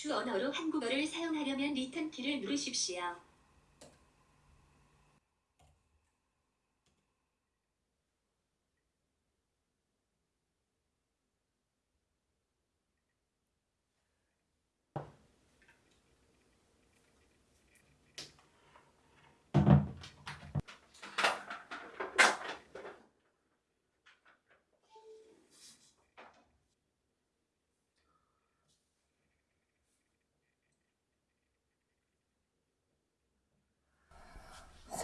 주 언어로 한국어를 사용하려면 리턴 키를 누르십시오.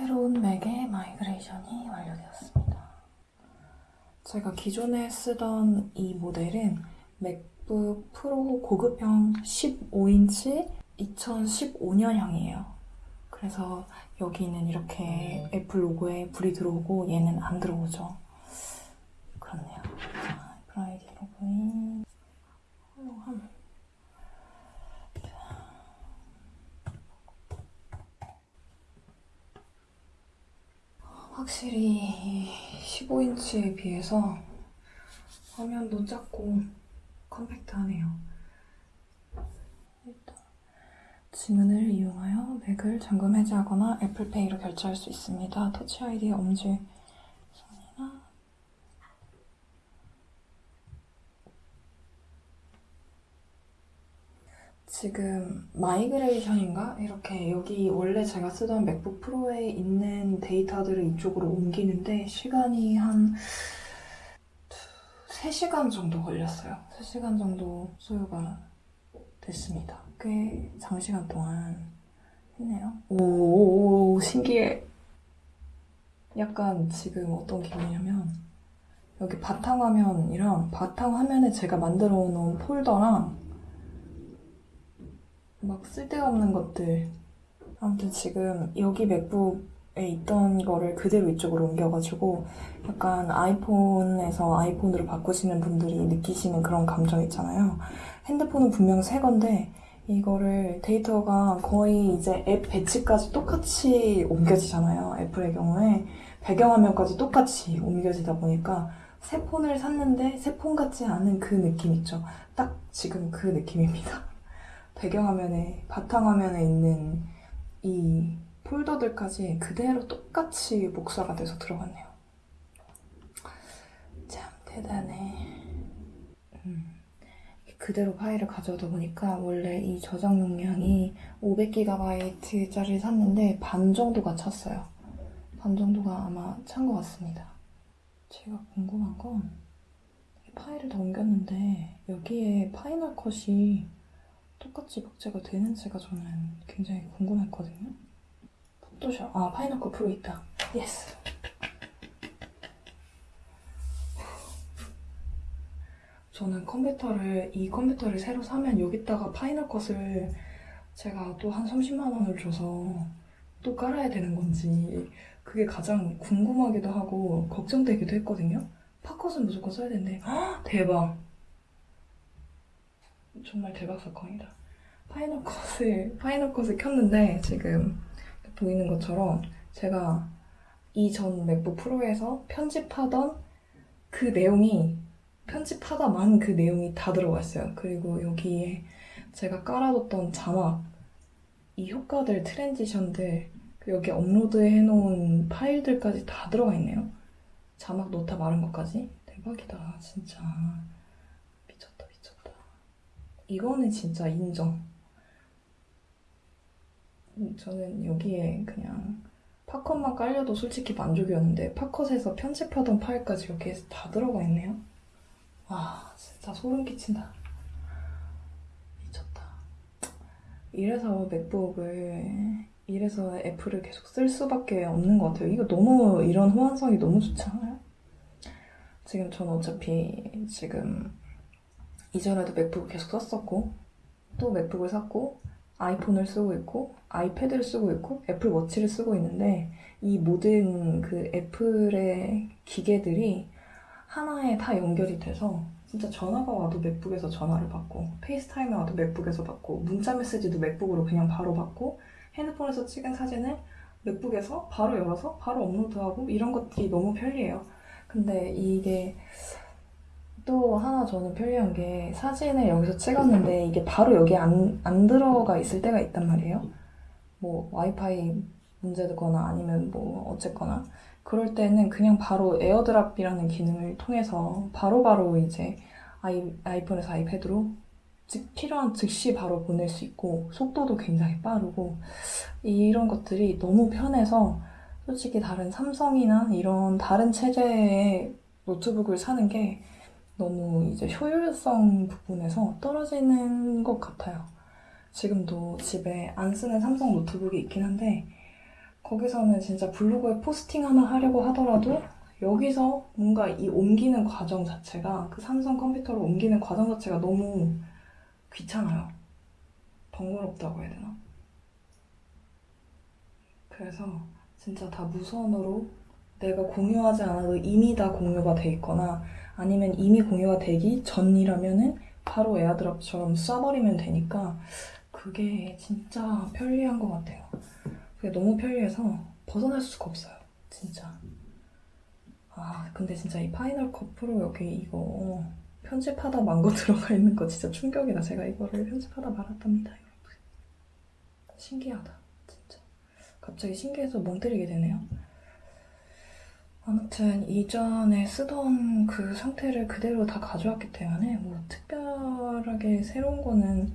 새로운 Mac의 migration이 완료되었습니다. 제가 기존에 쓰던 이 모델은 MacBook Pro 고급형 15인치 2015년형이에요. 그래서 여기는 이렇게 애플 로고에 불이 들어오고 얘는 안 들어오죠. 그렇네요. 자, 아이디 로그인 훌륭함. 확실히 15인치에 비해서 화면도 작고 컴팩트하네요. 일단 지문을 이용하여 Mac을 잠금 해제하거나 Apple Pay로 결제할 수 있습니다. Touch ID 엄지 선이나 지금 migration인가? 이렇게 여기 원래 제가 쓰던 MacBook Pro에 있는 데이터들을 이쪽으로 옮기는데 시간이 한 3시간 정도 걸렸어요. 3시간 정도 소요가 됐습니다. 꽤 장시간 동안 했네요. 오, 신기해. 약간 지금 어떤 기분이냐면 여기 바탕화면이랑 바탕화면에 제가 만들어 놓은 폴더랑 막 쓸데없는 것들. 아무튼 지금 여기 맥북에 있던 거를 그대로 이쪽으로 옮겨가지고 약간 아이폰에서 아이폰으로 바꾸시는 분들이 느끼시는 그런 감정 있잖아요. 핸드폰은 분명 새 건데 이거를 데이터가 거의 이제 앱 배치까지 똑같이 옮겨지잖아요. 애플의 경우에 배경화면까지 똑같이 옮겨지다 보니까 새 폰을 샀는데 새 폰 같지 않은 그 느낌 있죠. 딱 지금 그 느낌입니다. 배경화면에 바탕화면에 있는 이 폴더들까지 그대로 똑같이 복사가 돼서 들어갔네요. 참 대단해. 음, 그대로 파일을 가져오다 보니까 원래 이 저장 용량이 500GB짜리를 샀는데 반 정도가 찼어요. 반 정도가 아마 찬 것 같습니다. 제가 궁금한 건 이 파일을 다 옮겼는데 여기에 Final Cut이 똑같이 복제가 되는지가 저는 굉장히 궁금했거든요. Photoshop, 아, Final Cut Pro 있다. Yes. 저는 컴퓨터를, 이 컴퓨터를 새로 사면 여기다가 Final Cut을 제가 또 한 30만 원을 줘서 또 깔아야 되는 건지 그게 가장 궁금하기도 하고 걱정되기도 했거든요. 파컷은 무조건 써야. 헉, 대박. 정말 대박 사건이다. Final Cut을, Final Cut을 켰는데 지금 보이는 것처럼 제가 이전 MacBook Pro에서 편집하던 그 내용이 편집하다만 그 내용이 다 들어가 있어요. 그리고 여기에 제가 깔아뒀던 자막, 이 효과들, transition들, 그 여기 업로드 해놓은 파일들까지 다 들어가 있네요. 자막 노타 마른 것까지. 대박이다, 진짜. 이거는 진짜 인정. 음, 저는 여기에 그냥 팝컷만 깔려도 솔직히 만족이었는데 팝컷에서 편집하던 파일까지 여기에 다 들어가 있네요. 와 진짜 소름 끼친다. 미쳤다. 이래서 맥북을 이래서 애플을 계속 쓸 수밖에 없는 것 같아요. 이거 너무 이런 호환성이 너무 좋지 않아요? 지금 저는 어차피 지금 이전에도 MacBook을 계속 썼었고 또 MacBook을 샀고 iPhone을 쓰고 있고 iPad를 쓰고 있고 Apple Watch를 쓰고 있는데 이 모든 그 Apple의 기계들이 하나에 다 연결이 돼서 진짜 전화가 와도 MacBook에서 전화를 받고 FaceTime이 와도 MacBook에서 받고 문자 메시지도 MacBook으로 그냥 바로 받고 핸드폰에서 찍은 사진을 MacBook에서 바로 열어서 바로 업로드하고 이런 것들이 너무 편리해요. 근데 이게 또 하나 저는 편리한 게 사진을 여기서 찍었는데 이게 바로 여기 안, 안 들어가 있을 때가 있단 말이에요. 뭐 와이파이 문제거나 아니면 뭐 어쨌거나 그럴 때는 그냥 바로 AirDrop이라는 기능을 통해서 바로바로 이제 아이, iPhone에서 iPad로 즉 필요한 즉시 바로 보낼 수 있고 속도도 굉장히 빠르고 이런 것들이 너무 편해서 솔직히 다른 삼성이나 이런 다른 체제의 노트북을 사는 게 너무 이제 효율성 부분에서 떨어지는 것 같아요. 지금도 집에 안 쓰는 삼성 노트북이 있긴 한데 거기서는 진짜 블로그에 포스팅 하나 하려고 하더라도 여기서 뭔가 이 옮기는 과정 자체가 그 삼성 컴퓨터로 옮기는 과정 자체가 너무 귀찮아요. 번거롭다고 해야 되나? 그래서 진짜 다 무선으로 내가 공유하지 않아도 이미 다 공유가 돼 있거나 아니면 이미 공유가 되기 전이라면은 바로 AirDrop처럼 쏴버리면 되니까 그게 진짜 편리한 것 같아요. 그게 너무 편리해서 벗어날 수가 없어요. 진짜. 아, 근데 진짜 이 Final Cut Pro 여기 이거 편집하다 만거 들어가 있는 거 진짜 충격이다. 제가 이거를 편집하다 말았답니다. 신기하다. 진짜. 갑자기 신기해서 멍 때리게 되네요. 아무튼 이전에 쓰던 그 상태를 그대로 다 가져왔기 때문에 뭐 특별하게 새로운 거는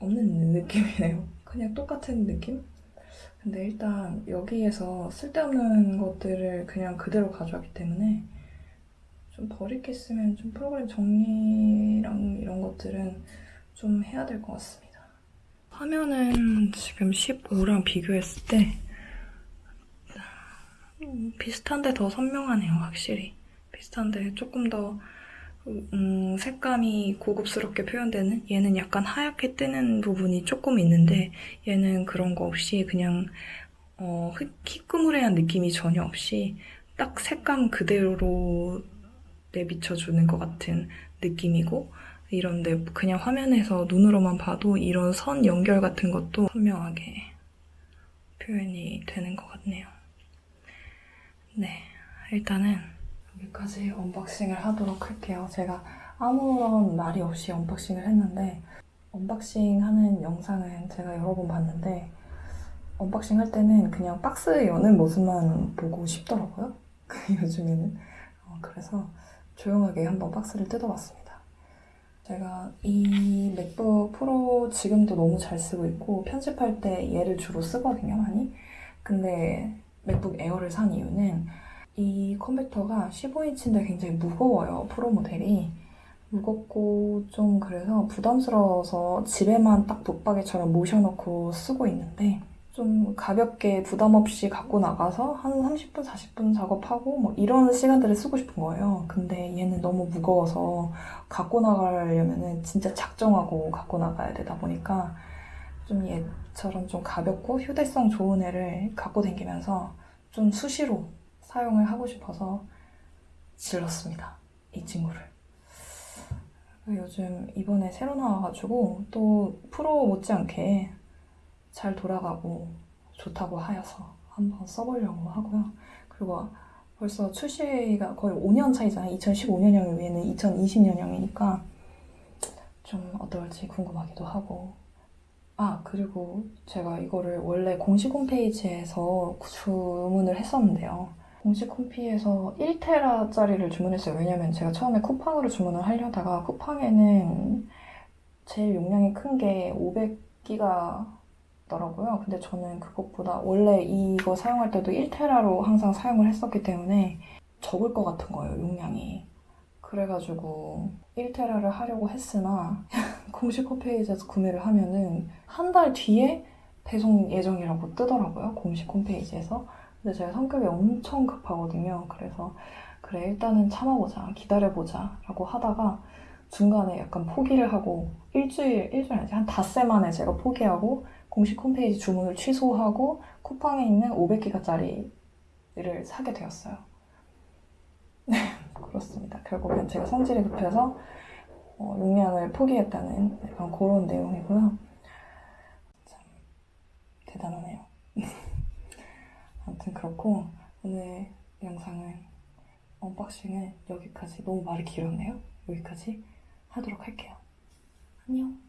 없는 느낌이네요. 그냥 똑같은 느낌? 근데 일단 여기에서 쓸데없는 것들을 그냥 그대로 가져왔기 때문에 좀 버릴 게 있으면 좀 프로그램 정리랑 이런 것들은 좀 해야 될 것 같습니다. 화면은 지금 15랑 비교했을 때 음, 비슷한데 더 선명하네요, 확실히. 비슷한데 조금 더 음, 색감이 고급스럽게 표현되는 얘는 약간 하얗게 뜨는 부분이 조금 있는데 얘는 그런 거 없이 그냥 어, 희끄무레한 느낌이 전혀 없이 딱 색감 그대로 내비쳐주는 것 같은 느낌이고 이런데 그냥 화면에서 눈으로만 봐도 이런 선 연결 같은 것도 선명하게 표현이 되는 것 같네요. 네, 일단은 여기까지 unboxing을 하도록 할게요. 제가 아무런 말이 없이 unboxing을 했는데 unboxing 하는 영상은 제가 여러 번 봤는데 unboxing 할 때는 그냥 박스 여는 모습만 보고 싶더라고요. 요즘에는. 어, 그래서 조용하게 한번 박스를 뜯어봤습니다. 제가 이 MacBook Pro 지금도 너무 잘 쓰고 있고 편집할 때 얘를 주로 쓰거든요, 많이. 근데 MacBook Air를 산 이유는 이 컴퓨터가 15인치인데 굉장히 무거워요, 프로 모델이. 무겁고 좀 그래서 부담스러워서 집에만 딱 붙박이처럼 모셔놓고 쓰고 있는데 좀 가볍게 부담 없이 갖고 나가서 한 30분, 40분 작업하고 뭐 이런 시간들을 쓰고 싶은 거예요. 근데 얘는 너무 무거워서 갖고 나가려면은 진짜 작정하고 갖고 나가야 되다 보니까 좀 얘 처럼 좀 가볍고 휴대성 좋은 애를 갖고 다니면서 좀 수시로 사용을 하고 싶어서 질렀습니다. 이 친구를. 요즘 이번에 새로 나와가지고 또 프로 못지않게 잘 돌아가고 좋다고 하여서 한번 써보려고 하고요. 그리고 벌써 출시가 거의 5년 차이잖아요. 2015년형 위에는 2020년형이니까 좀 어떨지 궁금하기도 하고 아 그리고 제가 이거를 원래 공식 홈페이지에서 주문을 했었는데요. 공식 홈피에서 1테라짜리를 주문했어요. 왜냐면 제가 처음에 쿠팡으로 주문을 하려다가 쿠팡에는 제일 용량이 큰 게 500기가더라고요. 근데 저는 그것보다 원래 이거 사용할 때도 1테라로 항상 사용을 했었기 때문에 적을 것 같은 거예요, 용량이. 그래가지고 1테라를 하려고 했으나 공식 홈페이지에서 구매를 하면은 한 달 뒤에 배송 예정이라고 뜨더라고요, 공식 홈페이지에서. 근데 제가 성격이 엄청 급하거든요. 그래서 그래 일단은 참아보자, 기다려보자 라고 하다가 중간에 약간 포기를 하고 일주일, 일주일 아니지 한 닷새 만에 제가 포기하고 공식 홈페이지 주문을 취소하고 쿠팡에 있는 500기가짜리를 사게 되었어요. 네, 그렇습니다. 결국엔 제가 성질이 급해서 어, 용량을 포기했다는 약간 그런 내용이고요. 참 대단하네요. 아무튼 그렇고 오늘 영상은 언박싱은 여기까지 너무 말이 길었네요. 여기까지 하도록 할게요. 안녕.